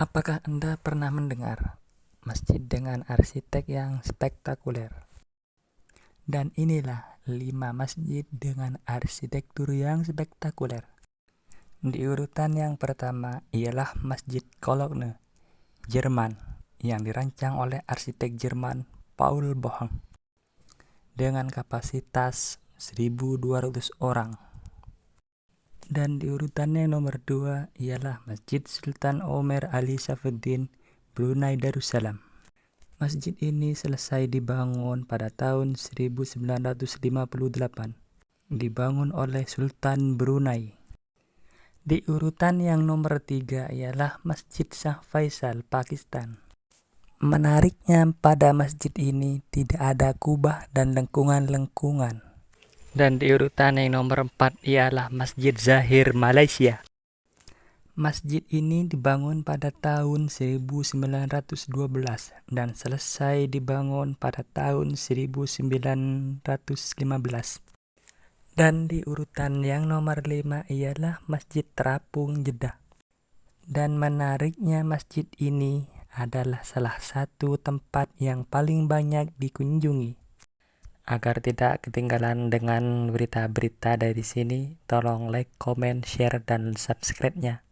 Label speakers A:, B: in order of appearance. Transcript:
A: Apakah Anda pernah mendengar masjid dengan arsitek yang spektakuler? Dan inilah 5 masjid dengan arsitektur yang spektakuler. Di urutan yang pertama ialah Masjid Cologne, Jerman, yang dirancang oleh arsitek Jerman Paul Bohang dengan kapasitas 1200 orang dan di urutannya nomor dua ialah Masjid Sultan Omer Ali Safuddin Brunei Darussalam. Masjid ini selesai dibangun pada tahun 1958, dibangun oleh Sultan Brunei. Di urutan yang nomor tiga ialah Masjid Shah Faisal, Pakistan. Menariknya pada masjid ini tidak ada kubah dan lengkungan-lengkungan. Dan di urutan yang nomor 4 ialah Masjid Zahir Malaysia. Masjid ini dibangun pada tahun 1912 dan selesai dibangun pada tahun 1915. Dan di urutan yang nomor 5 ialah Masjid Terapung Jeddah. Dan menariknya masjid ini adalah salah satu tempat yang paling banyak dikunjungi Agar tidak ketinggalan dengan berita-berita dari sini, tolong like, comment, share, dan subscribe-nya.